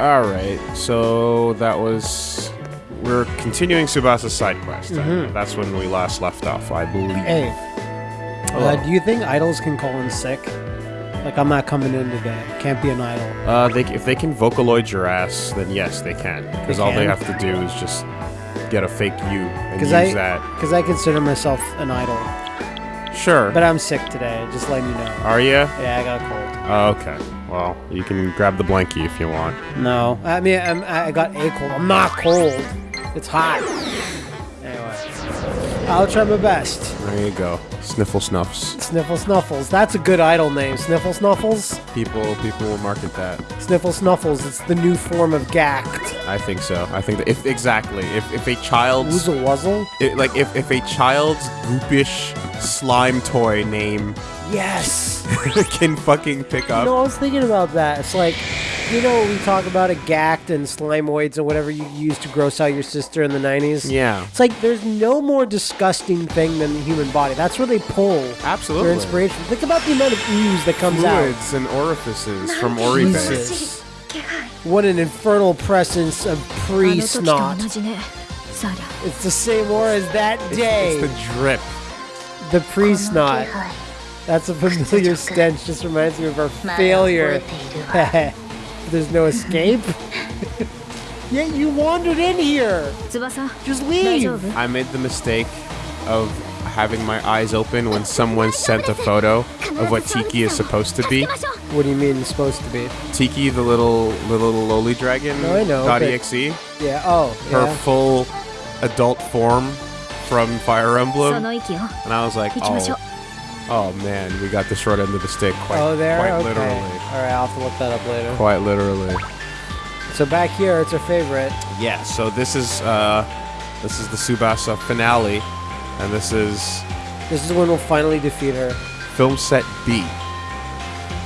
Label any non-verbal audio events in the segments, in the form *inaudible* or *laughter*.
Alright, so that was. We're continuing Tsubasa's side quest. Mm -hmm. That's when we last left off, I believe. Hey uh, do you think idols can call in sick? Like, I'm not coming in today. Can't be an idol. Uh, they, if they can vocaloid your ass, then yes, they can. Because all they have to do is just get a fake you and use I- that. Because I consider myself an idol. Sure. But I'm sick today, just letting you know. Are you? Yeah, I got a cold. Oh, okay. Well, you can grab the blankie if you want. No. I mean, I'm, I got a cold. I'm not cold. It's hot. I'll try my best. There you go. Sniffle snuffs. Sniffle Snuffles. That's a good idol name. Sniffle Snuffles? People, people will market that. Sniffle Snuffles. It's the new form of Gacked. I think so. I think that if exactly if if a child's Woozle Wuzzle? it, like if if a child's goopish slime toy name Yes! *laughs* can fucking pick up. You know, I was thinking about that. It's like, you know we talk about a gact and slimoids and whatever you used to gross out your sister in the 90s? Yeah. It's like there's no more disgusting thing than the human body. That's where they pull Absolutely. their inspiration. Think about the amount of ooze that comes Fluids out. and orifices from orifices. What an infernal presence of pre snot. It's the same war as that day. It's, it's the drip. The pre snot. That's a familiar stench. Just reminds me of our failure. *laughs* There's no escape? *laughs* Yet you wandered in here! Just leave! I made the mistake of having my eyes open when someone sent a photo of what Tiki is supposed to be. What do you mean supposed to be? Tiki, the little the little lowly dragon. No, I know. Dot exe. Yeah. Oh. Her yeah. full adult form from Fire Emblem. And I was like, oh, oh man, we got the short end of the stick. Quite, Oh, there. quite okay. literally. All right, I'll have to look that up later. Quite literally. So back here, it's our favorite. Yeah. So this is uh, this is the Tsubasa finale, and this is This is when we'll finally defeat her. film set B.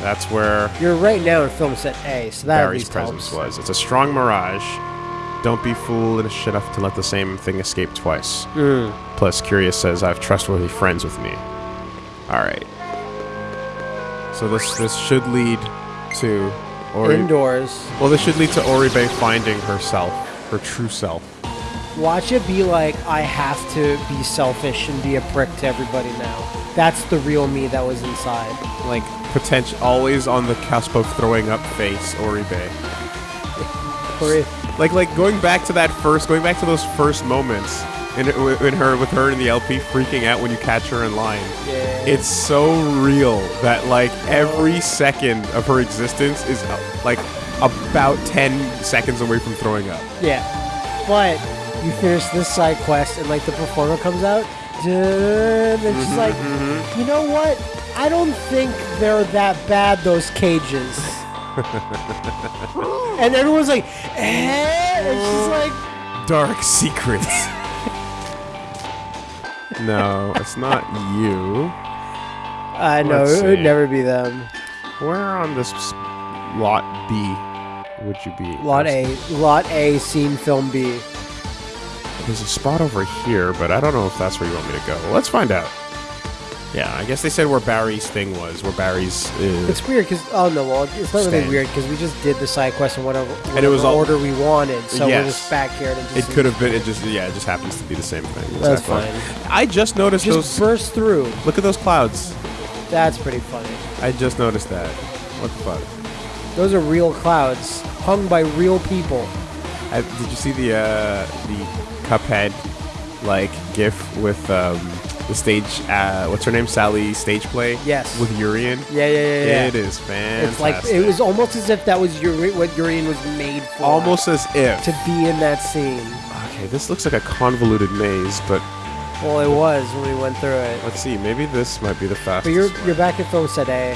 That's where You're right now in film set A, so that at Barry's presence helps. was. It's a strong mirage. Don't be foolish enough to let the same thing escape twice. Mm. Plus, Curious says I have trustworthy friends with me. All right. So this this should lead to Ori. Indoors. well, this should lead to Oribe finding herself, her true self. Watch it be like I have to be selfish and be a prick to everybody now. That's the real me that was inside. Like potential, always on the cusp of throwing up face Oribe. *laughs* Or- Like like going back to that first, going back to those first moments in, in her with her in the LP freaking out when you catch her in line. Yeah. It's so real that like every second of her existence is like about 10 seconds away from throwing up. Yeah. But you finish this side quest and like the performer comes out, and she's like, you know what? I don't think they're that bad, those cages. *laughs* and everyone's like, eh? And she's like, Dark secrets. No, it's not you. I know, it would never be them. Where on this lot B would you be? Lot A, Lot A, scene film B. There's a spot over here, but I don't know if that's where you want me to go. Let's find out. Yeah, I guess they said where Barry's thing was, where Barry's. Uh, It's weird because oh no, well it's not really Stand. weird because we just did the side quest in whatever, whatever it was all- order we wanted, so Yes. we're just back here and it it just could have been. It just yeah, it just happens to be the same thing. That's Exactly. fine. I just noticed just those. burst through. Look at those clouds. That's pretty funny. I just noticed that. What the fuck? Those are real clouds hung by real people. I, did you see the uh, the Cuphead like GIF with um, the stage? Uh, what's her name? Sally stage play. Yes. With Urian. Yeah, yeah, yeah, yeah. It is fantastic. It's like it was almost as if that was Uri- what Urian was made for. almost as if. to be in that scene. Okay, this looks like a convoluted maze, but Well, it was when we went through it. let's see. Maybe this might be the fastest. But you're way. you're back at A.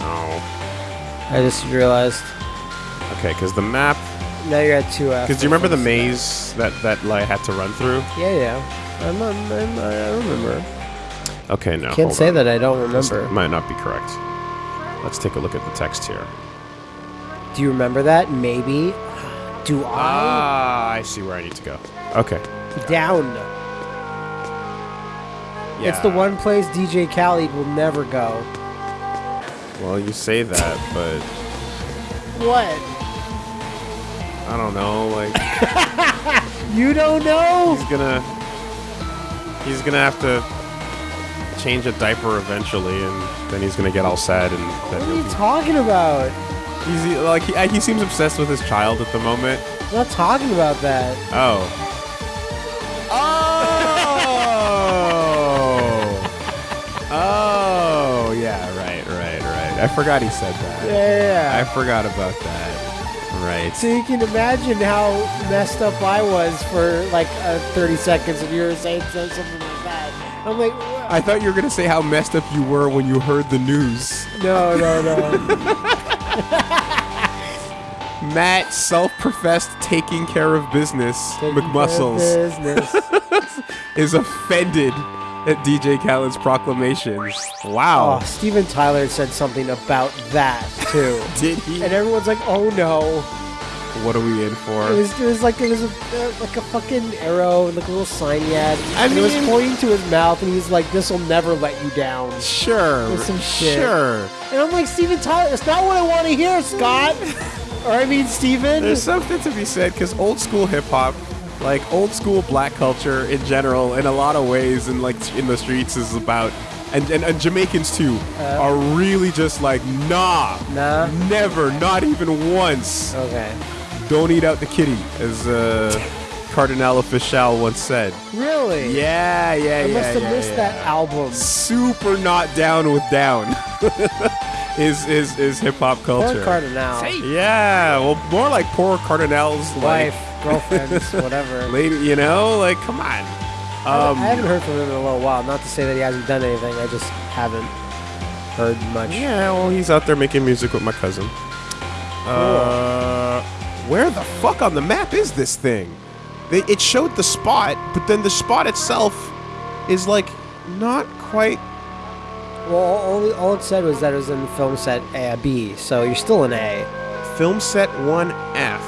Oh. I just realized. Okay, because the map. Now you're at two F. Because do you remember the maze that that I had to run through? Yeah, yeah. I'm, I'm, I'm, I remember. Okay, no. Can't hold say on. that I don't This remember. might not be correct. Let's take a look at the text here. Do you remember that? Maybe. Do I? Ah, I see where I need to go. Okay. Down. Yeah. It's the one place DJ Khaled will never go. Well, you say that, but What? I don't know. Like *laughs* You don't know? he's gonna he's gonna have to change a diaper eventually, and then he's gonna get all sad, and then What are you be, talking about? he's like he, he seems obsessed with his child at the moment. I'm not talking about that. Oh. Oh. Oh. Yeah. Right. Right. Right. I forgot he said that. Yeah, yeah, I forgot about that. Right. So you can imagine how messed up I was for like uh, 30 seconds and you were saying something like that. I'm like, "What?" I thought you were gonna say how messed up you were when you heard the news. no, no, no. *laughs* Matt, self-professed taking care of business, Taking care of McMuscles, Business. *laughs* is offended at DJ Khaled's proclamations. Wow. Oh, Steven Tyler said something about that too. *laughs* Did he? and everyone's like, "Oh no!" What are we in for? It was, it was like it was a, uh, like a fucking arrow, and like a little sign he had. I and it was pointing to his mouth, and he's like, "This will never let you down." Sure. With some shit. Sure. And I'm like, Steven Tyler, it's not what I want to hear, Scott. *laughs* or I mean, Steven. There's something to be said because old school hip hop, like old school black culture in general, in a lot of ways, and like in the streets, is about. And, and, and Jamaicans too Uh. are really just like nah, Nah. never, not even once. Okay. Don't eat out the kitty, as uh, Cardinal Offishall once said. Really? Yeah, yeah, I yeah. must have yeah, missed yeah. that album. Super not down with down. *laughs* is is is hip hop culture? Poor culture? Cardinal. Yeah, well, more like poor Cardinal's like Wife, girlfriends, *laughs* whatever. lady. You know, like come on. I Um, haven't heard from him in a little while. Not to say that he hasn't done anything. I just haven't heard much. yeah, well, he's out there making music with my cousin. Uh, where the fuck on the map is this thing? They, it showed the spot, but then the spot itself is like not quite. Well, all, all it said was that it was in film set A, B, so you're still in A. Film set 1F.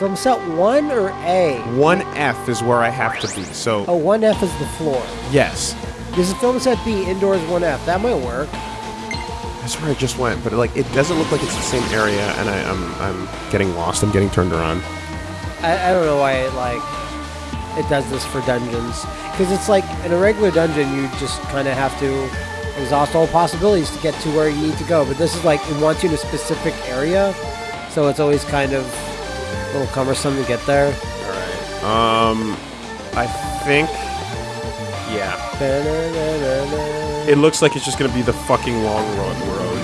Film set 1 or A? 1F is where I have to be. So, Oh, 1F is the floor. yes. This is film set B, indoors 1F. That might work. That's where I just went, but like it doesn't look like it's the same area, and I, I'm I'm getting lost. I'm getting turned around. I, I don't know why it like it does this for dungeons because it's like in a regular dungeon you just kind of have to exhaust all possibilities to get to where you need to go but this is like it wants you in a specific area so it's always kind of a little cumbersome to get there All right. Um, I think. Yeah. It looks like it's just gonna be the fucking long road, road,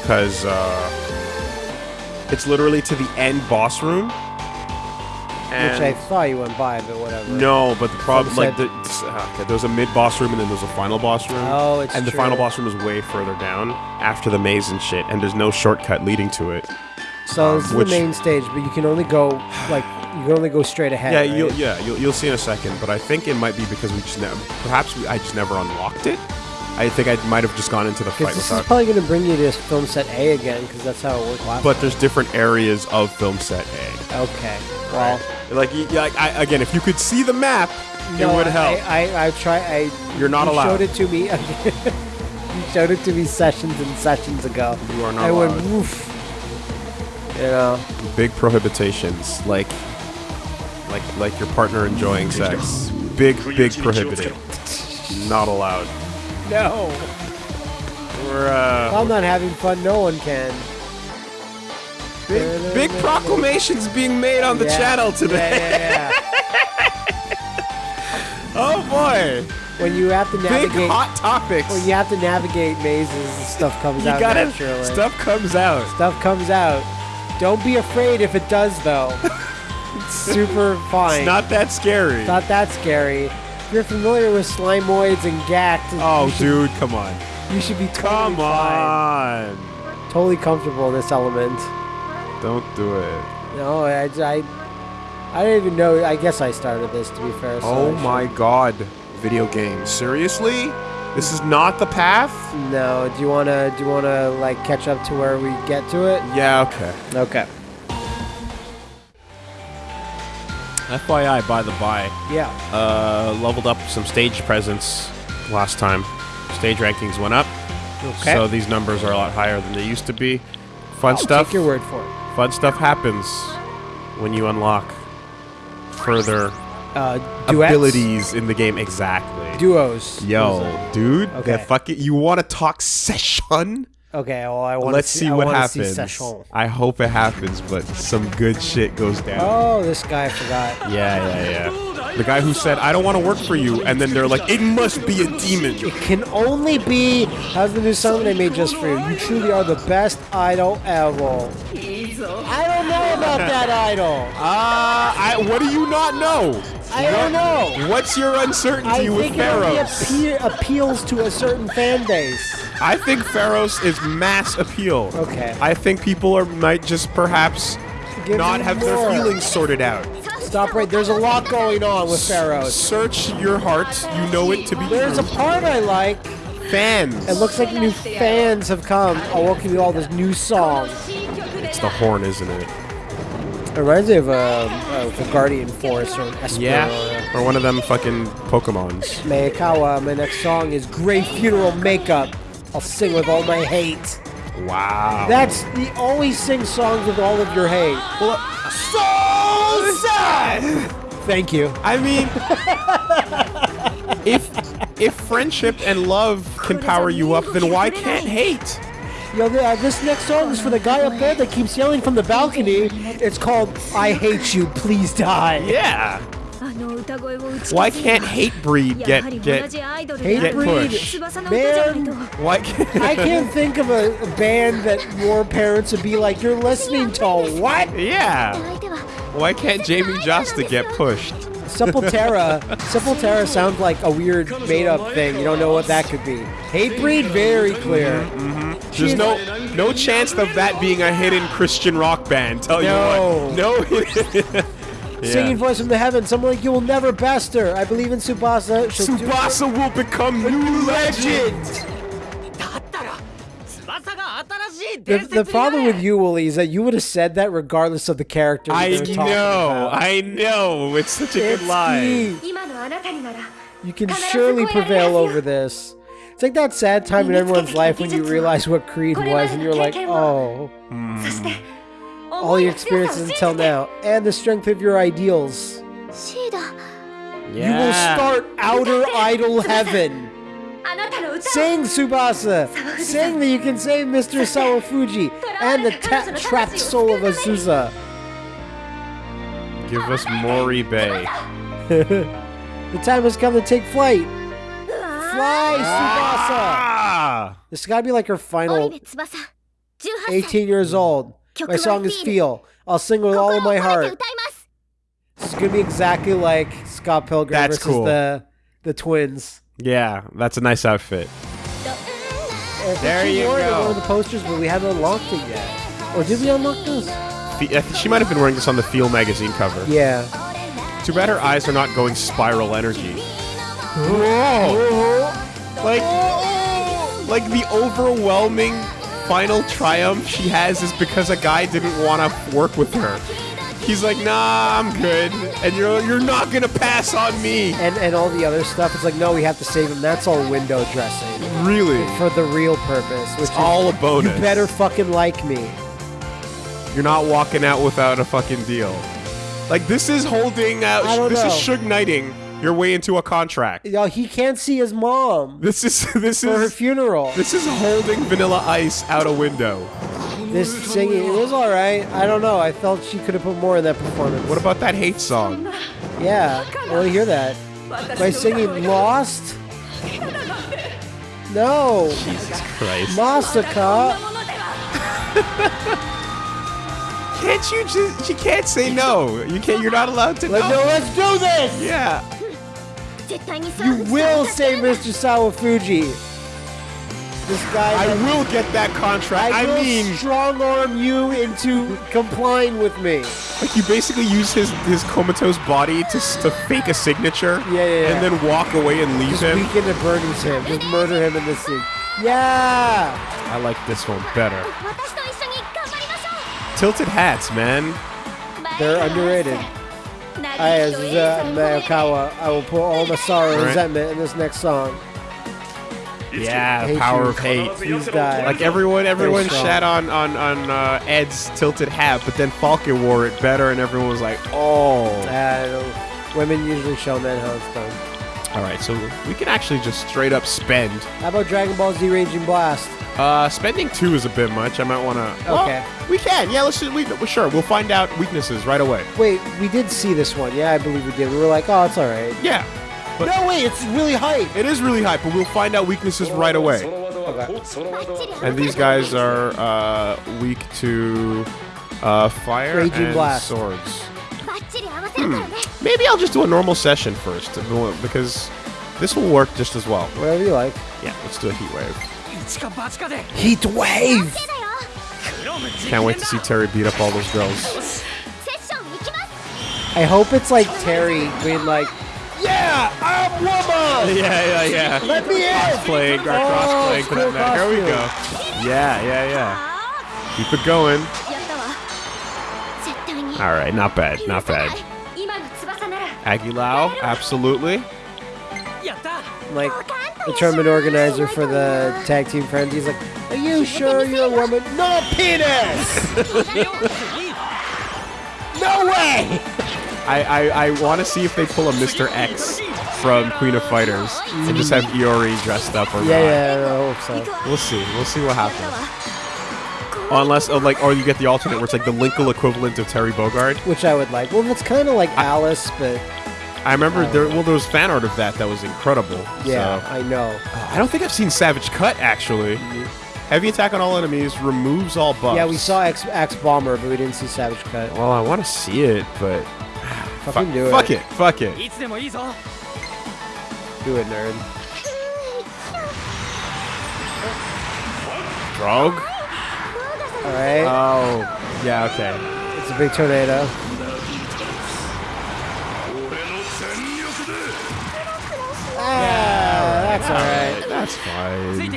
because uh, it's literally to the end boss room. And which I thought you went by but whatever no, but the problem, like, the, okay, there's a mid boss room and then there's a final boss room. Oh, it's and the final boss room is way further down after the maze and shit, and there's no shortcut leading to it. So um, this is which- the main stage but you can only go like you can only go straight ahead Yeah, right? you'll, yeah, you'll, you'll see in a second. But I think it might be because we just never, perhaps we, I just never unlocked it. I think I might have just gone into the fight this is without. probably going to bring you to film set A again because that's how it worked last But there's different areas of film set A. okay well Like, like I, again, if you could see the map, No, it would help. I, I, I try. I You're not you allowed. Showed it to me. *laughs* you showed it to me sessions and sessions ago. You are not I went allowed. woof. You know, Big prohibitions, like, like, like your partner enjoying sex. Big, big prohibited. Not allowed. no. We're uh, I'm not having fun. No one can. big, big proclamations being made on the Yeah. channel today. Yeah, yeah, *laughs* Oh boy, when you have to big navigate, hot topics. when you have to navigate mazes, stuff comes You out got it. naturally. Stuff comes out. Stuff comes out. Don't be afraid if it does, though. *laughs* it's super fine. It's not that scary. Not that scary. If you're familiar with slimoids and gact, oh, should, dude, come on. you should be totally Come fine. on. Totally comfortable in this element. Don't do it. No, I, I, I don't even know. I guess I started this to be fair. So Oh my god. video game. Seriously? This is not the path? No. Do you wanna do you wanna like catch up to where we get to it? Yeah, okay. Okay. FYI, by the by, Yeah. uh, leveled up some stage presence last time. Stage rankings went up, Okay. so these numbers are a lot higher than they used to be. Fun stuff. Take your word for it. Fun stuff happens when you unlock further Uh, duets? abilities in the game. Exactly. Duos. Yo, dude, Okay. that fucking you want to talk session? Okay. Well, I want. Let's see, I what wanna See happens. I hope it happens, but some good shit goes down. Oh, this guy forgot. Yeah, yeah, yeah. The guy who said, "I don't want to work for you," and then they're like, "It must be a demon." It can only be. How's the new song they made just for you? You truly are the best idol ever. I don't know about that idol. *laughs* Uh, I, what do you not know? I don't know. What's your uncertainty I with think it appeals to a certain fan base. I think Pharaohs is mass appeal. Okay. I think people are might just perhaps Give not have more. their feelings sorted out. Stop right. There's a lot going on with Pharaohs. Search your heart. You know it to be There's a part I like. fans. It looks like new fans have come. Oh, welcome you all this new song. it's the horn, isn't it? It reminds me of um, a, a Guardian Force or an Esper Yeah. or uh, Or one of them fucking Pokemons. a Mayakawa. My next song is Grey Funeral Makeup. I'll sing with all my hate. Wow. That's the always sing songs with all of your hate. Well, so sad. Thank you. I mean, if if friendship and love can power you up, then why can't hate? Yo, uh, this next song is for the guy up there that keeps yelling from the balcony. It's called "I Hate You, Please Die." Yeah. Why can't Hatebreed get get get pushed? Man, why can't I can't think of a, band that more parents would be like, "You're listening to what?" Yeah. Why can't Jamey Jasta get pushed? Sepultura, *laughs* Sepultura sounds like a weird made-up thing. You don't know what that could be. Hatebreed, very mm-hmm. clear. Mm -hmm. There's no no chance of that being a hidden Christian rock band. Tell no. you what. No. *laughs* *laughs* Yeah. Singing voice from the heavens, someone like you will never best her. I believe in Tsubasa. Tsubasa will become new legend. The, the problem with you, Wooly, is that you would have said that regardless of the character. I know, I know. It's such a it's good lie. You can surely prevail over this. It's like that sad time in everyone's life when you realize what Creed was and you're like, oh. Mm all your experiences until now, and the strength of your ideals. Yeah. You will start outer idol heaven. Sing, Tsubasa! Sing that you can save Mr. Sawafuji and the trapped soul of Azusa. Give us Mori Bay. *laughs* *laughs* the time has come to take flight. Ah. Fly, Tsubasa! Ah! This has got to be like her final 18 years old. My song is Feel. I'll sing with all of my heart. It's gonna be exactly like Scott Pilgrim that's versus cool. the the twins. Yeah, that's a nice outfit. There you go. One of the posters, but we haven't unlocked it yet. Or did we unlock this? She might have been wearing this on the Feel magazine cover. Yeah. Too bad her eyes are not going spiral energy. Whoa! Like, like the overwhelming final triumph she has is because a guy didn't want to work with her. He's like, nah, I'm good, and you're you're not gonna pass on me. And and all the other stuff. It's like no, we have to save him. That's all window dressing Really, for the real purpose, which is all a bonus. you better fucking like me. You're not walking out without a fucking deal. Like this is holding out. This is know. Suge Knighting your way into a contract. Yo, he can't see his mom This is *laughs* this for her is funeral. this is holding Vanilla Ice out a window. This singing, it was all right. I don't know. I felt she could have put more in that performance. What about that hate song? Yeah, I want to hear that. By singing Lost? No, Jesus Christ. Masaka. *laughs* Can't you just? You can't say no. You can't. You're not allowed to Let, know. no, let's do this! Yeah. You will save Mr. Sawafuji. This guy. I will get that contract. I, I mean, strong arm you into complying with me. Like you basically use his his comatose body to, to fake a signature. Yeah, yeah, yeah. And then walk away and leave Just him. Weaken and burdens him. Just murder him in the scene. Yeah. I like this one better. Tilted hats, man. They're underrated. I, as uh, Mayokawa, I will put all my sorrow and Right. resentment in this next song. Yeah, Hate power you. of hate. These guys. Like everyone, everyone strong. shat on on on uh, Ed's tilted hat, but then Falcon wore it better, and everyone was like, "Oh." Uh, women usually show men how it's done. All right, so we can actually just straight up spend. How about Dragon Ball Z Raging Blast? Uh, spending two is a bit much. I might want to. Okay. we can. Yeah, let's. We, we sure. We'll find out weaknesses right away. Wait, we did see this one. Yeah, I believe we did. We were like, oh, it's all right. Yeah, But- no, wait, it's really hype. it is really hype, but we'll find out weaknesses right away. And these guys are uh, weak to uh, fire Raging and blast. swords. Hmm. Maybe I'll just do a normal session first, uh, because this will work just as well. Whatever you like. Yeah, let's do a heat wave. Heat wave! Can't wait to see Terry beat up all those girls. I hope it's like Terry being like, yeah, I'm woman. Yeah, yeah, yeah. Let me in. Playing, oh, for that. Here we go. Yeah, yeah, yeah. Keep it going. All right, not bad, not bad. Aguilau, absolutely. Like the tournament organizer for the tag team friends, he's like, "Are you sure you're a woman? No penis. *laughs* no way." I, I, I want to see if they pull a Mr. X from Queen of Fighters and just have Iori dressed up or yeah, not. Yeah, yeah, I hope so. We'll see. We'll see what happens. わ Unless, uh, like, or you get the alternate where it's like the Linkle equivalent of Terry Bogard. Which I would like. Well, it's kind of like Alice, but I remember um, there. Well, there was fan art of that that was incredible. yeah, So- I know. Oh, I don't think I've seen Savage Cut actually. Mm-hmm. Heavy attack on all enemies removes all buffs. Yeah, we saw X, Axe Bomber, but we didn't see Savage Cut. Well, I want to see it, but ah, Fucking do it. fuck it, fuck it. Do it, nerd. Drog. All right. Oh, yeah, okay. it's a big tornado. Ah, that's all right. That's fine.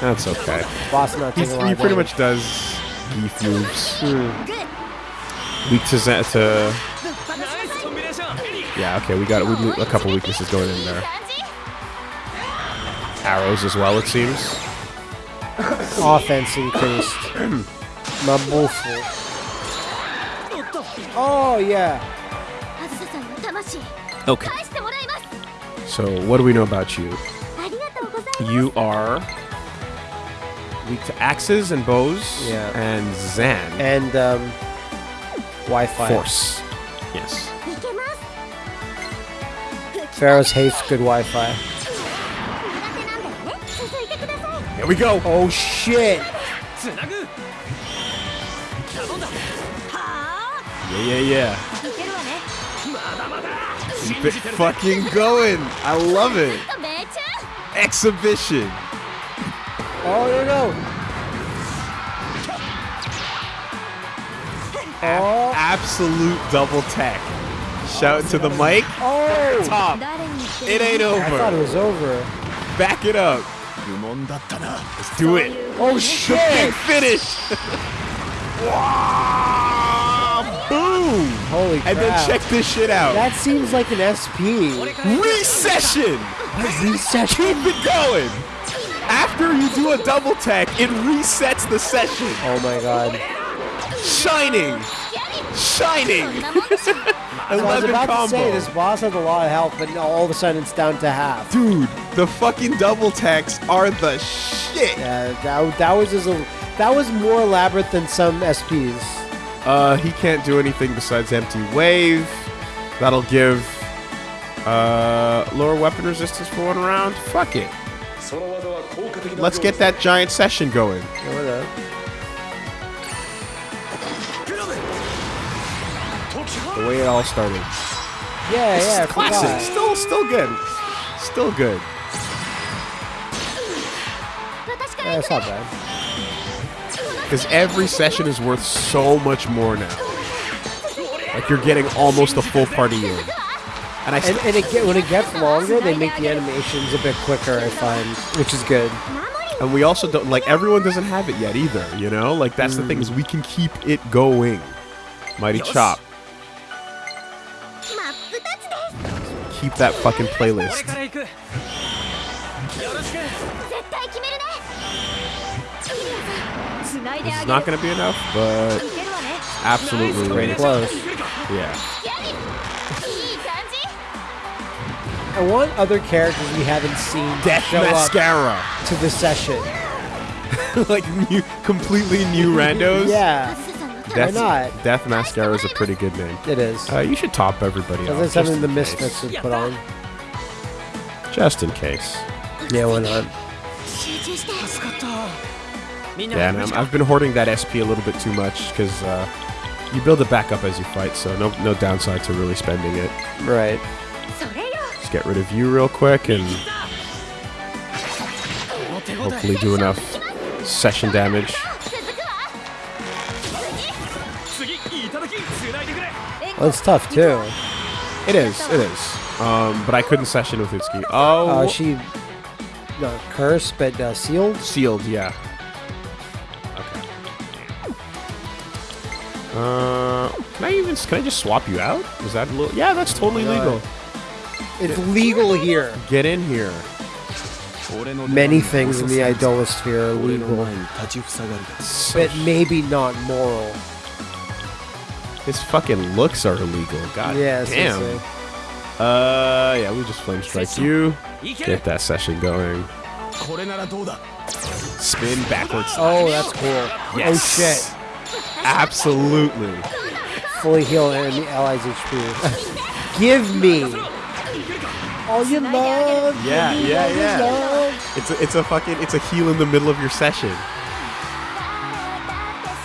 That's okay. Boss not He's, taking he pretty much does beef moves. Hmm. Weak to Z- to. Yeah, okay, we got we, a couple weaknesses going in there. Arrows as well, it seems offense increased. My bullshit. Oh, yeah. Okay. So, what do we know about you? You are weak to axes and bows yeah. and Zan. And um, Wi Fi. Force. Yes. Pharaoh's hates good Wi Fi. Here we go. Oh, shit. Yeah, yeah, yeah. Keep it fucking going. I love it. Exhibition. Oh, there you go. Oh. Absolute double tech. Shout to the mic. Oh. Top. It ain't over. I thought it was over. Back it up. Let's do it. Oh, oh Big shit! finish. *laughs* Wow. Boom. Holy crap! And then check this shit out. That seems like an SP. Recession. Recession. Keep it going. After you do a double tech, it resets the session. Oh my god. Shining shining. I was about combo. to say this boss has a lot of health, but all of a sudden it's down to half. Dude, the fucking double techs are the shit. Yeah, that, that was just a, that was more elaborate than some SPs. Uh, he can't do anything besides empty wave. That'll give uh, lower weapon resistance for one round. Fuck it. Let's get that giant session going. Yeah, The way it all started. Yeah, yeah, I Classic. forgot. Still, still good. Still good. That's not bad. Because every session is worth so much more now. Like you're getting almost a full party in. And I And, and it get, when it gets longer, they make the animations a bit quicker, I find, which is good. And we also don't like everyone doesn't have it yet either, you know? Like that's the Mm. thing is we can keep it going. Mighty Chop. keep that fucking playlist. It's not gonna be enough, but absolutely pretty close. Yeah. I want other characters we haven't seen Death show mascara. up to the session. *laughs* like new, completely new randos. yeah. Death, Why not? Death Mascara is a pretty good name. It is. Uh, you should top everybody else. That's something the Misfits would put on. Just in case. Yeah, why not? Yeah, um, i have been hoarding that SP a little bit too much because uh, you build it back up as you fight, so no, no downside to really spending it. Right. Just get rid of you real quick and hopefully do enough session damage. Well, it's tough too. It is, it is. Um, but I couldn't session with Itsuki. Oh, Uh, she not cursed, but uh, sealed. sealed, yeah. Okay. Uh, can I even can I just swap you out? Is that a little? Yeah, that's totally legal. It's legal here. Get in here. Many things in the idolosphere are legal, but maybe not moral. His fucking looks are illegal. God Yeah, damn. Uh, yeah, we just flame strike you. Get that session going. Spin backwards. Oh, that's cool. Yes. Oh shit. Absolutely. Fully heal enemy allies HP. *laughs* Give me all you love. Yeah, yeah, yeah. love. It's a, it's a fucking it's a heal in the middle of your session.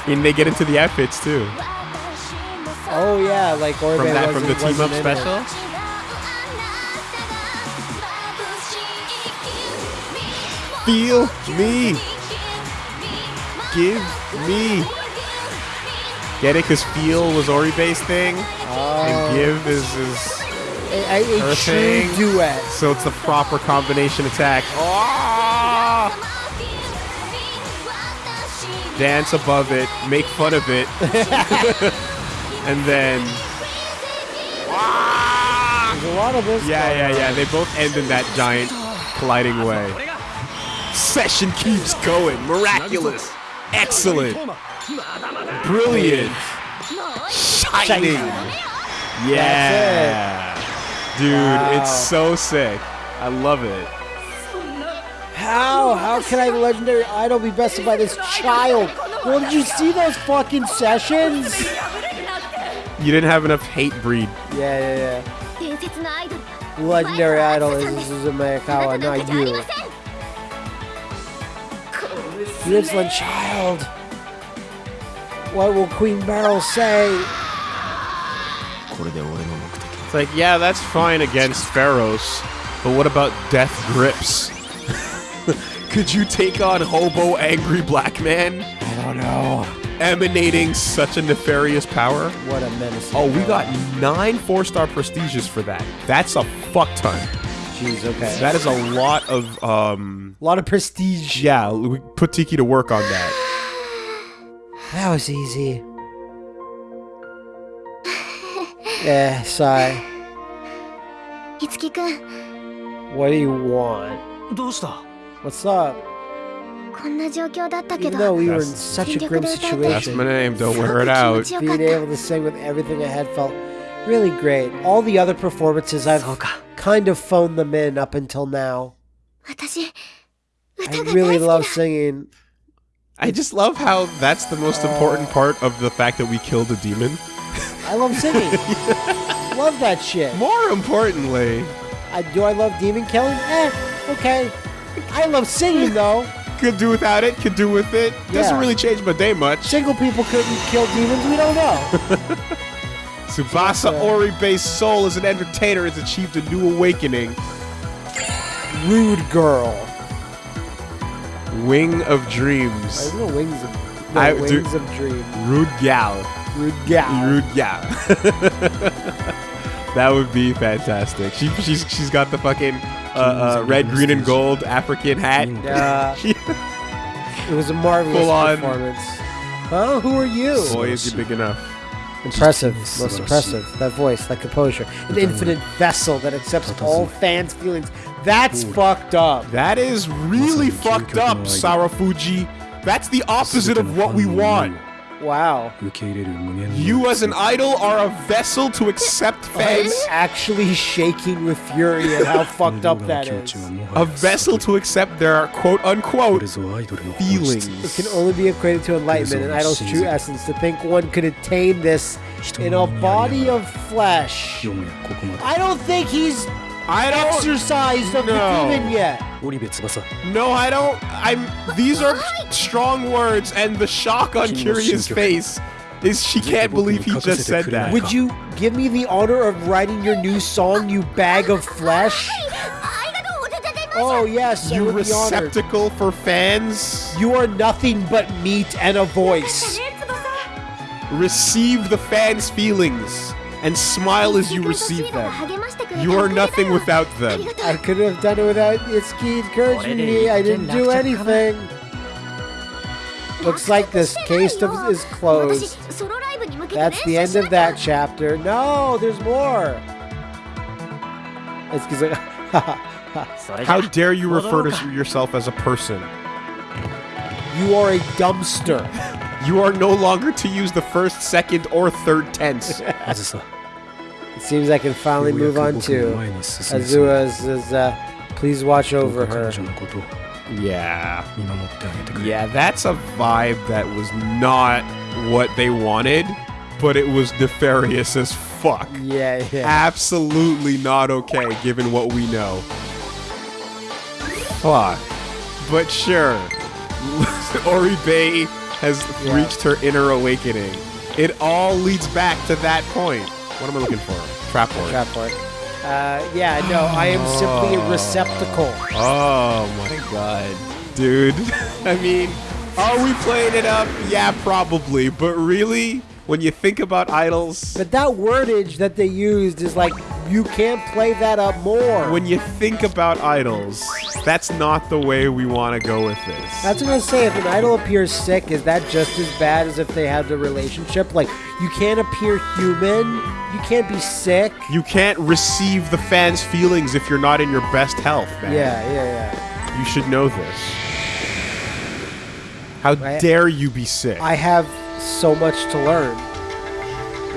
And they get into the outfits too. Oh yeah, like Oribe From that from the team up wasn't in it. special. Feel me. Give me. Get it? Because feel was Ori based thing, and give is is A, a, a Her thing. duet. so it's the proper combination attack. Ah! Dance above it, make fun of it, *laughs* and then There's a lot of this. yeah, yeah, on. yeah. They both end in that giant colliding way. Session keeps going. Miraculous. Excellent. Brilliant. Shining. Yeah. Dude, Wow. it's so sick. I love it. How? How can I, legendary idol, be bested by this child? Well, did you see those fucking sessions? you didn't have enough hate breed. Yeah, yeah, yeah. Legendary idol is Suzume Akawa, not you. You child! What will Queen Barrel say? It's like, yeah, that's fine against Pharaohs, but what about Death Grips? *laughs* Could you take on Hobo Angry Black Man? I don't know emanating such a nefarious power. What a menace. Oh, we got nine four star prestiges for that. That's a fuck ton. Jeez, okay. That is a lot of um a lot of prestige. Yeah, we put Tiki to work on that. That was easy. Yeah, sigh. Itsuki-kun. What do you want? What's up? Even though we were in such a grim situation, that's my name. Don't wear it out. Being able to sing with everything I had felt really great. All the other performances, I've kind of phoned them in up until now. I really love singing. I just love how that's the most uh, important part of the fact that we killed a demon. I love singing. *laughs* Love that shit. More importantly, I, do I love demon killing? Eh, okay. I love singing though could do without it, could do with it. Doesn't Yeah. really change my day much. Single people couldn't kill demons. We don't know. *laughs* Tsubasa Oribe's soul as an entertainer has achieved a new awakening. Rude girl. Wing of There's Dreams. no wings of no, I- wings of dream. Rude gal. Rude gal. Rude gal. *laughs* that would be fantastic. She she's she's got the fucking uh, uh, red, green, and gold African hat. Yeah, *laughs* it was a marvelous Full on. performance. Huh? Who are you? Boy, is he big enough. Impressive, most impressive. That voice, that composure, an infinite vessel that accepts all fans' feelings. That's fucked up. That is really fucked up, Sawafuji. That's the opposite of what we want. Wow. You as an idol are a vessel to accept I'm actually shaking with fury at how *laughs* fucked up that is. A vessel to accept their quote unquote feelings. It can only be equated to enlightenment and idol's true essence. To think one could attain this in a body of flesh. I don't think he's I don't exercise of no. the demon yet. No, I don't. I'm. These are strong words, and the shock on Curious' face is she can't believe he just said that. Would you give me the honor of writing your new song, you bag of flesh? Oh yes, you receptacle for fans. You are nothing but meat and a voice. Receive the fans' feelings and smile as you receive them. You are nothing without them. I could have done it without Itsuki encouraging me. I didn't do anything. Looks like this case is closed. That's the end of that chapter. No, there's more. It's because *laughs* How dare you refer to yourself as a person? You are a dumpster. you are no longer to use the first, second, or third tense. *laughs* It seems I can finally move on to Azua's. Is, uh, please watch over her. Yeah. Yeah, that's a vibe that was not what they wanted, but it was nefarious as fuck. Yeah, yeah. Absolutely not okay, given what we know. Fuck. But sure. *laughs* Oribe has Yeah. reached her inner awakening. It all leads back to that point. What am I looking for? Trap word. Trap board. Uh, yeah, no, I am simply a receptacle. Oh my god. Dude. *laughs* I mean, are we playing it up? Yeah, probably. But really, when you think about idols, But that wordage that they used is like, you can't play that up more. when you think about idols, that's not the way we want to go with this. That's what I was saying. If an idol appears sick, is that just as bad as if they had the relationship? Like, you can't appear human. You can't be sick. you can't receive the fans' feelings if you're not in your best health, man. Yeah, yeah, yeah. You should know this. How I- dare you be sick? I have so much to learn.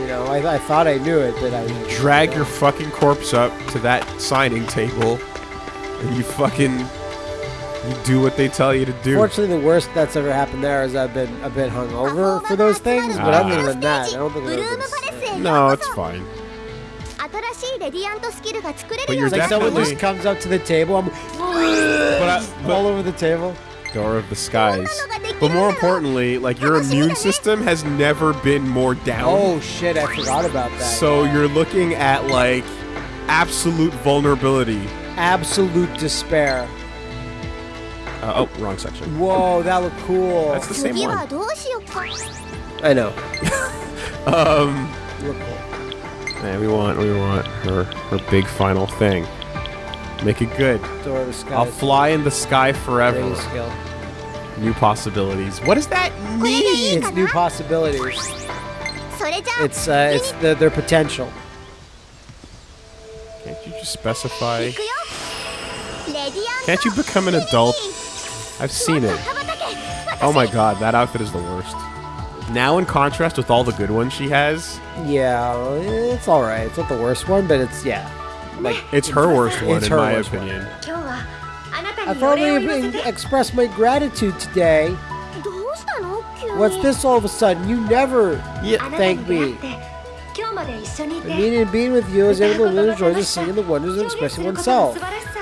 You know, I, I thought I knew it, but I you drag your fucking corpse up to that signing table, and you fucking you do what they tell you to do. Fortunately, the worst that's ever happened there is I've been a bit hungover for those things, but other than ah. that, I don't think it been... No, it's fine. But you're like someone just comes up to the table, I'm I, all over the table. Door of the Skies. But more importantly, like your immune system has never been more down. Oh shit, I forgot about that. So yeah. you're looking at like absolute vulnerability. Absolute despair. Uh, oh, wrong section. Whoa, that looked cool. That's the same one. I know. *laughs* um. Man, we want, we want her, her big final thing. Make it good. I'll fly in the sky forever. New possibilities. What does that mean? It's new possibilities. It's uh, it's the, their potential. Can't you just specify? Can't you become an adult? I've seen it. Oh my god, that outfit is the worst. Now, in contrast with all the good ones she has. Yeah, it's all right. It's not the worst one, but it's yeah. Like it's her worst one, in her my opinion. One. I finally expressed my gratitude today. What's this all of a sudden? You never yeah. thank me. The meaning of being with you is able to enjoy the singing the wonders of expressing oneself.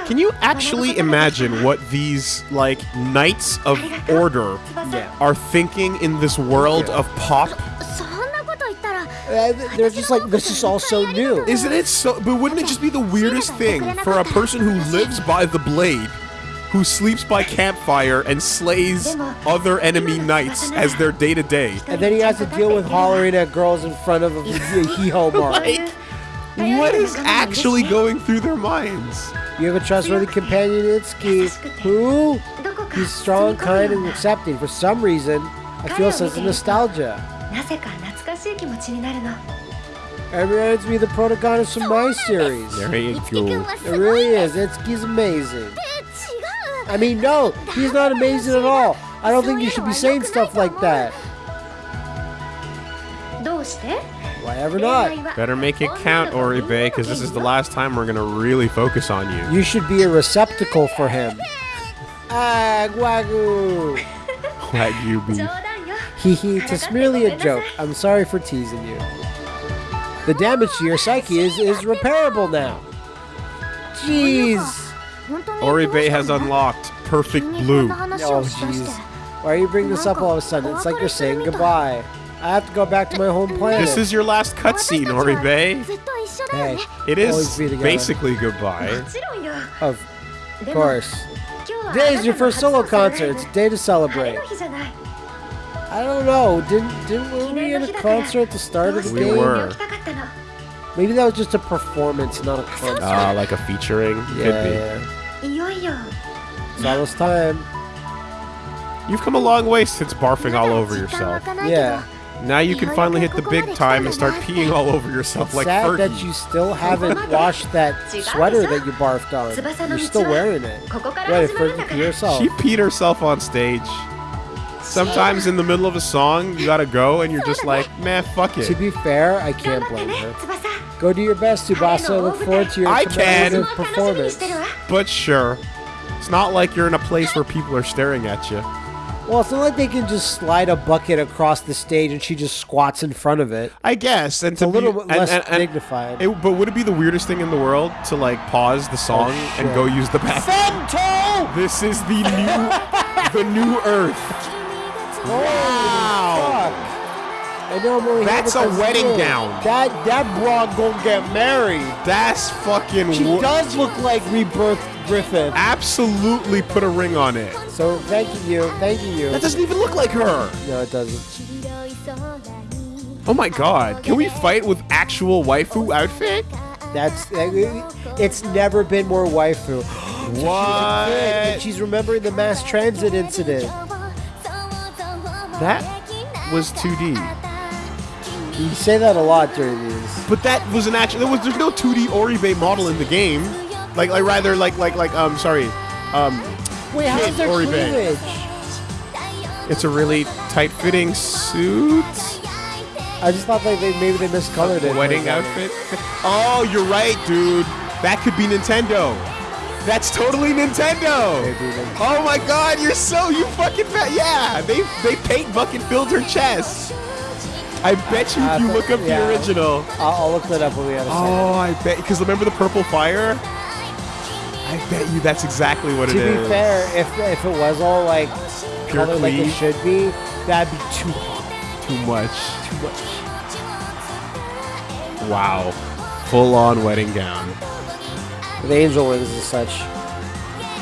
Can you actually imagine what these, like, knights of order yeah. are thinking in this world yeah. of pop? Uh, they're just like, this is all so new. Isn't it so? But wouldn't it just be the weirdest thing for a person who lives by the blade who sleeps by campfire and slays other enemy knights as their day to day. And then he has to deal with hollering at girls in front of a *laughs* hee ho bar. Like, what is actually going through their minds? You have a trustworthy companion in Itsuki who is strong, kind, and accepting. For some reason, I feel a sense of nostalgia. It reminds me of the protagonist of my series. There you go. It really is. Itsuki's amazing. I mean, no, he's not amazing at all. I don't think you should be saying stuff like that. Why ever not? Better make it count, Oribe, because this is the last time we're going to really focus on you. You should be a receptacle for him. Ah, Wagyu. *laughs* Wagyu beef. Hee hee, it's merely a joke. I'm sorry for teasing you. The damage to your psyche is, is repairable now. Jeez. Oribe has unlocked Perfect Blue. Oh, jeez. Why are you bringing this up all of a sudden? It's like you're saying goodbye. I have to go back to my home planet. This is your last cutscene, Oribe. Hey, it is basically goodbye. Of course. Today is your first solo concert. It's a day to celebrate. I don't know. Didn't didn't were we in a concert at the start of the we game? We were. Maybe that was just a performance, not a concert. Ah, uh, like a featuring. Yeah. Could be. Yeah all this time. You've come a long way since barfing all over yourself. Yeah. Now you can finally hit the big time and start peeing all over yourself it's like sad Fergie. that you still haven't washed that sweater that you barfed on. You're still wearing it. Wait, Fergie pee herself. She peed herself on stage. Sometimes in the middle of a song, you gotta go and you're just like, man, fuck it. To be fair, I can't blame her. Go do your best, Tsubasa. Look forward to your I can. performance. But sure. It's not like you're in a place where people are staring at you. Well, it's not like they can just slide a bucket across the stage and she just squats in front of it. I guess. And It's a little be, bit less and- and dignified. it- but would it be the weirdest thing in the world to like pause the song oh, and go use the bathroom? Femto! This is the new, the new Earth. *laughs* Wow. I'm only That's a wedding gown. That that broad gonna get married. That's fucking. She does look like Rebirth Griffith. Absolutely put a ring on it. So thank you, thank you. That doesn't even look like her. No, it doesn't. Oh my god. Can we fight with actual waifu outfit? That's eh, eh, it's never been more waifu. *gasps* And What? she's remembering the mass transit incident. That was 2D. You say that a lot during these. But that was an actual. There was there's no 2D Oribe model in the game. Like like rather like like like um sorry, um Wait, how's Kid their Oribe. cleavage? it's a really tight fitting suit. I just thought like they maybe they miscolored it. wedding outfit. Oh, you're right, dude. That could be Nintendo. That's totally Nintendo. Maybe Oh my god, you're so you fucking fat. Yeah, they they paint bucket filled her chest. I bet you if you Uh, look up yeah. the original. I'll, I'll look that up when we have a second. Oh, I bet because remember the purple fire? I bet you that's exactly what it is. to be fair, if if it was all like Pure colored like it should be, that'd be too Too much. too much. Wow. Full on wedding gown. With angel wings and such.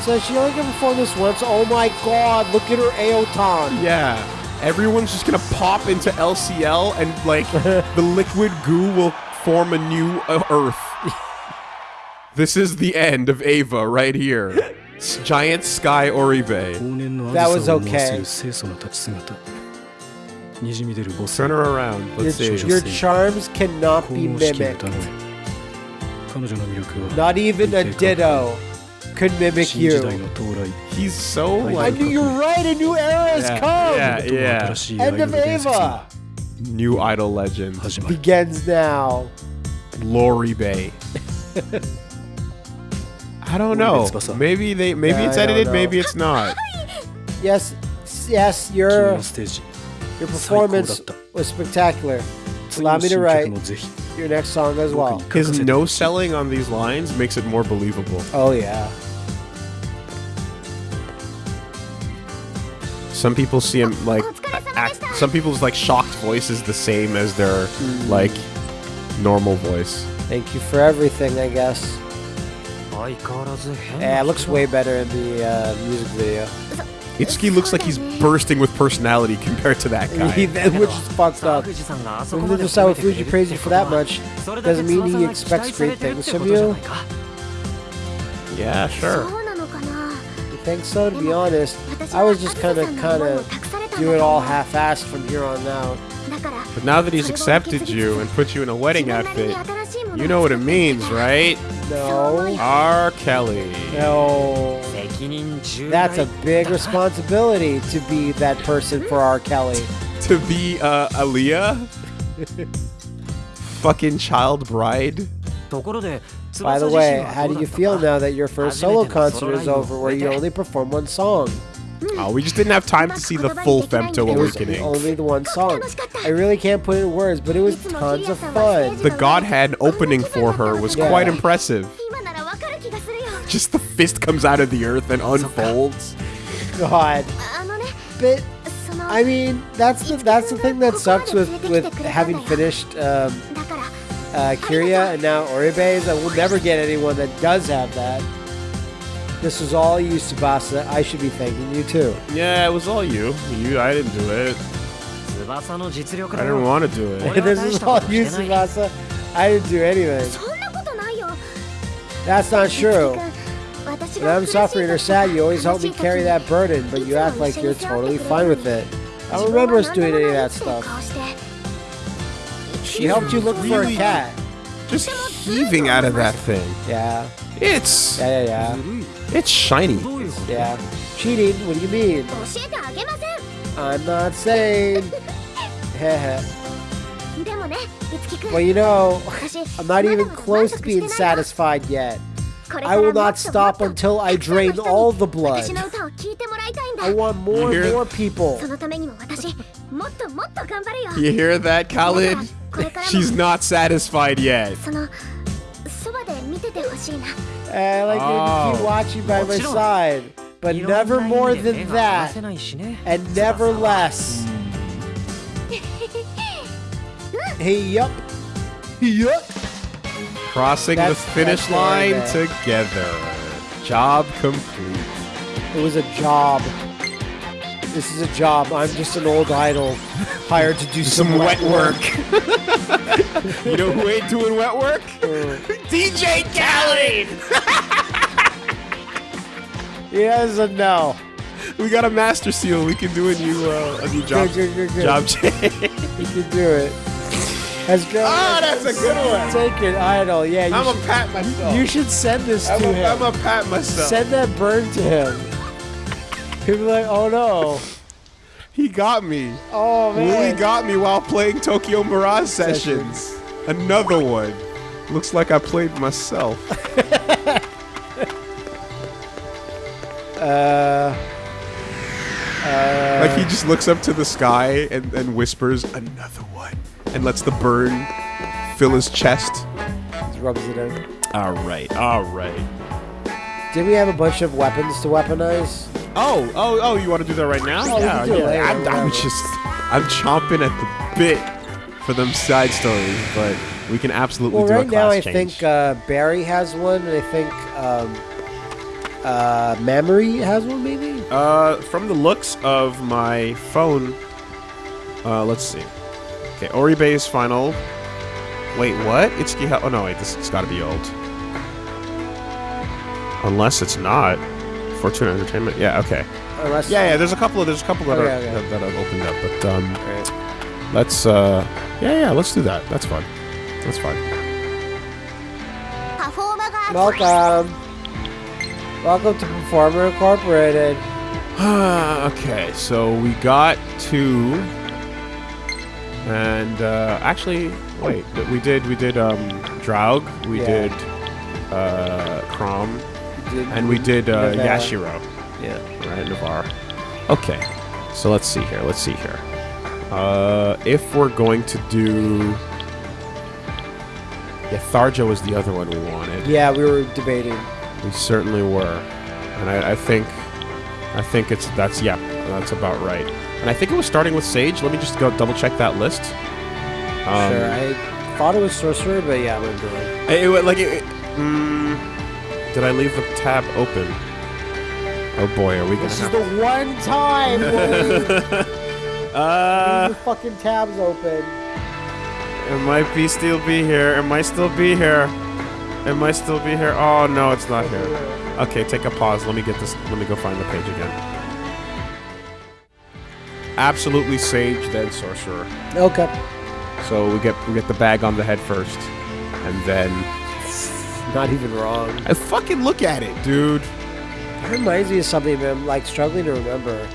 So she only can perform this once. Oh my god, look at her Aotan. Yeah everyone's just gonna pop into LCL and like *laughs* the liquid goo will form a new uh, Earth. this is the end of Eva right here. Giant Sky Oribe. That was okay. Turn her around. Let's your, see. Your charms cannot be mimicked. Not even a ditto could mimic you. He's so I knew you're right. A new era has Yeah, come. yeah, yeah. End of Eva New idol legend, begins now. Lori Bay. *laughs* I don't know. Maybe they. Maybe Yeah, it's edited. Maybe it's not. *laughs* Yes, yes, your your performance was spectacular. Allow me to write your next song as well. His no selling on these lines makes it more believable. Oh yeah. Some people see him like act. Some people's like shocked voice is the same as their mm. like normal voice. Thank you for everything, I guess. Yeah, it looks way better in the uh, music video. Itsuki looks like he's bursting with personality compared to that guy. Which spots out. When Mr. Sawafuji praises you for that much, doesn't mean he expects great things from you. Yeah, sure. You think so? To be honest, I was just kind of, kind of do it all half-assed from here on out. But now that he's accepted you and put you in a wedding outfit, you know what it means, right? No. R. Kelly. No. That's a big responsibility to be that person for R. Kelly. *laughs* to be uh, Aaliyah? *laughs* Fucking child bride? By the way, how do you feel now that your first solo concert is over where you only perform one song? Hmm. Oh, we just didn't have time to see the full Femto Awakening. Only the one song. I really can't put it in words, but it was tons of fun. The Godhead opening for her was yeah. quite impressive. *laughs* Just the fist comes out of the earth and unfolds. God. Uh, but I mean, that's the that's the thing that sucks with with having finished um, uh, Kiria and now Oribe is that we'll never get anyone that does have that. This was all you, Tsubasa. I should be thanking you too. Yeah, it was all you. You, I didn't do it. I didn't want to do it. *laughs* this is all you, Tsubasa. I didn't do anything. That's not true. When I'm suffering or sad, you always help me carry that burden, but you act like you're totally fine with it. I don't remember us doing any of that stuff. She helped you look for a cat. Just heaving out of that thing. Yeah. It's... Yeah, yeah, yeah. Mm-hmm. It's shiny. Yeah. Cheating? What do you mean? I'm not saying. *laughs* well, you know, I'm not even close to being satisfied yet. I will not stop until I drain all the blood. I want more and more people. You hear that, Khaled? She's not satisfied yet. I like oh. to keep watching by my side, but never more than that, and never less. *laughs* Hey, yup. Yup. Crossing That's- the finish line right together. Job complete. It was a job. This is a job. I'm just an old idol hired to do some, Some wet work. *laughs* you know who ain't doing wet work? Uh, DJ Khaled! he doesn't know. We got a master seal. We can do a new uh, a new job Good, good, good, good. job change. You can do it. That's good. Oh, that's a good one. Take it, idol. Yeah, you, I'm a should, pat myself. you should send this I'm to a, him. I'm a pat myself. Send that burn to him. He'll be like, oh no. he got me. Oh man. Willie got me while playing Tokyo Mirage Sessions. Another one. Looks like I played myself. *laughs* Uh, uh, Like he just looks up to the sky and, and whispers, another one. And lets the burn fill his chest. just rubs it in. Alright, alright. Did we have a bunch of weapons to weaponize? Oh, oh, oh, you want to do that right now? Oh, we can do it later, I'm, I'm whatever. just, I'm chomping at the bit for them side stories, but we can absolutely Well, do right a now class I change. think uh, Barry has one, and I think um, uh, Mamori has one, maybe. Uh, from the looks of my phone, uh, let's see. Okay, Oribe is final. Wait, what? It's Giha Oh, no, wait, this has got to be old. Unless it's not. Fortuna Entertainment? Yeah, okay. Unless yeah, yeah, there's a couple of, there's a couple that, oh, are, yeah. That, that I've opened up, but, um, right. let's, uh, yeah, yeah, let's do that. That's fun. That's fine. Welcome. Welcome to Performer Incorporated. *sighs* okay, so we got to and uh, actually, wait, we did we did um Draug, we Yeah. did uh Chrom, and we did uh. Yashiro, Yeah. right, Navarre. Okay, so let's see here. Let's see here. Uh, if we're going to do, yeah, Tharja was the other one we wanted. Yeah, we were debating. We certainly were, and I, I think, I think it's that's yeah, that's about right. And I think it was starting with Sage. Let me just go double check that list. Um, sure, I thought it was Sorcerer, but yeah, I'm gonna it. It, like it, it- mm, Did I leave the tab open? Oh boy, are we gonna This is the one time *laughs* Uh, the fucking tabs open. it might be still be here. It might still be here. It might still be here. Oh no, it's not here. Okay, take a pause. Let me get this. Let me go find the page again absolutely sage, then sorcerer. Okay. So we get we get the bag on the head first, and then not even wrong. I fucking look at it, dude. It reminds me of something, but I'm like struggling to remember.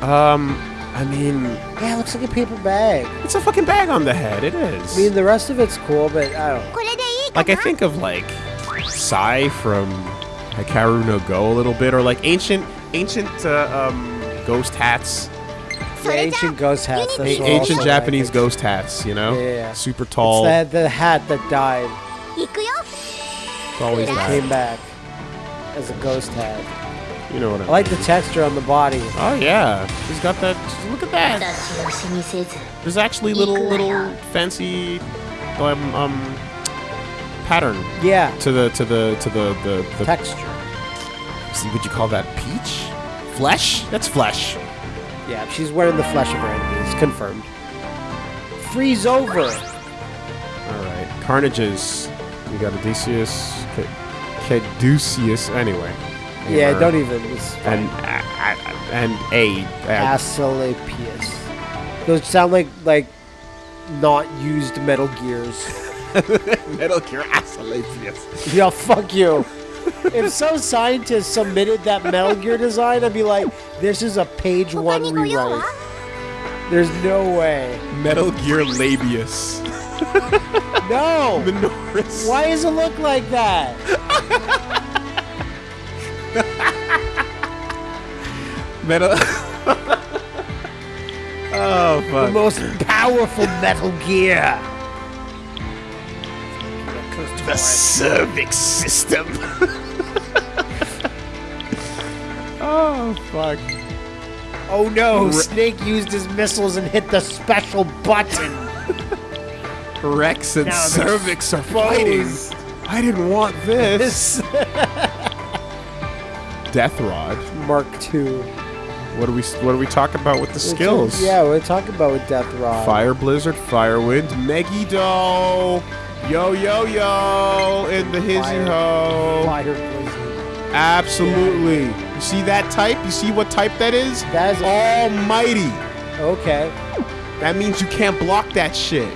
Um, I mean, yeah, it looks like a paper bag. It's a fucking bag on the head. It is. I mean, the rest of it's cool, but I don't. Like I think of like Sai from Hikaru no Go a little bit, or like ancient ancient uh, um, ghost hats ancient ghost hats. That's ancient Japanese ghost hats, you know? Yeah. Super tall. That, the hat that died. It's always that. came back as a ghost hat. You know what I, I mean. like the texture on the body. Oh yeah, he's got that. Look at that. There's actually little little fancy um, um pattern. Yeah. To the to the to the the, the texture. See, would you call that peach? Flesh? That's flesh. Yeah, she's wearing the flesh of her enemies. Confirmed. Freeze over. all right carnages you got odysseus Ca- caduceus anyway Yeah, don't even. And and a uh, Asclepius. Those sound like like not used Metal Gears. *laughs* metal gear Asclepius. yeah, fuck you. *laughs* if some scientist submitted that Metal Gear design, I'd be like, this is a page one rewrite. There's no way. Metal Gear Labius. *laughs* no. Minoris. Why does it look like that? *laughs* metal. oh fuck. The most powerful Metal Gear the cervix system. *laughs* oh fuck! Oh no, Snake used his missiles and hit the special button. Rex and Now cervix are fighting. I didn't want this. *laughs* Death rod. Mark II. What do we What do we talk about with the skills? Yeah, we're talking about with Death Rod. Fire blizzard, firewind, Megiddo. Yo yo yo! In the hizzy ho. Fire Blizzard. Absolutely. You see that type? You see what type that is? That is Almighty. okay. That means you can't block that shit.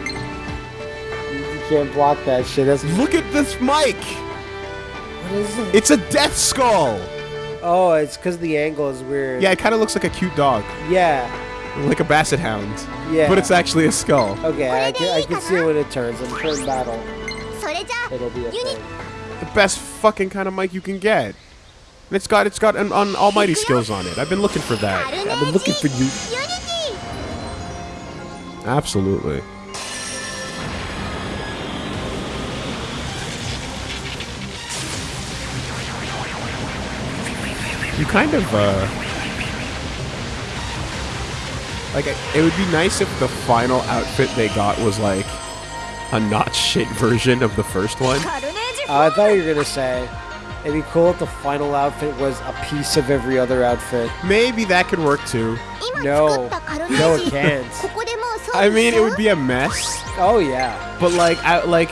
You can't block that shit. That's Look at this mic. what is it? It's a death skull. Oh, it's because the angle is weird. Yeah, it kind of looks like a cute dog, Yeah like a basset hound. Yeah. But it's actually a skull. Okay, I can, I can see it when it turns. In turn battle, it'll be a thing. The best fucking kind of mic you can get. And it's got it's got an, an almighty skills on it. I've been looking for that. I've been looking for you. Absolutely. You kind of uh like, it would be nice if the final outfit they got was like a not shit version of the first one. Uh, I thought you were gonna say it'd be cool if the final outfit was a piece of every other outfit. Maybe that could work too. No, no, it can't. I mean, it would be a mess. Oh yeah. But like, I, like,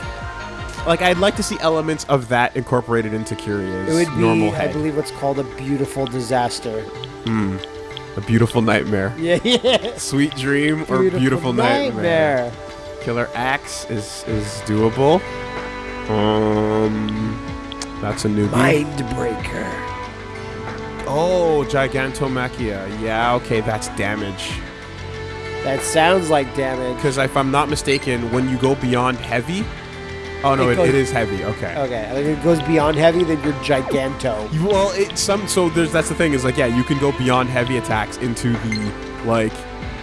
like I'd like to see elements of that incorporated into Curious. it would be, normal head. I believe what's called a beautiful disaster. Hmm. A beautiful nightmare. *laughs* Yeah, yeah. Sweet dream or beautiful, nightmare. Killer axe is is doable. Um, that's a newbie. Mindbreaker. Oh, Gigantomachia. Yeah, okay, that's damage. That sounds like damage. Because if I'm not mistaken, when you go beyond heavy, Oh no, it, it, goes, it is heavy. Okay. Okay, like it goes beyond heavy, then you're giganto. Well, it some so there's that's the thing is like yeah, you can go beyond heavy attacks into the like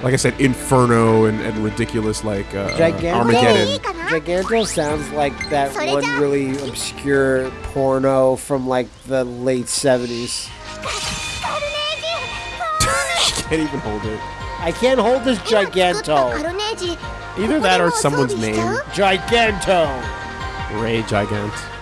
like I said, Inferno and, and ridiculous like uh, Giganto. Armageddon. Giganto sounds like that one really obscure porno from like the late seventies. *laughs* can't even hold it. I can't hold this Giganto. Either that or someone's name. Giganto. Ray Gigant.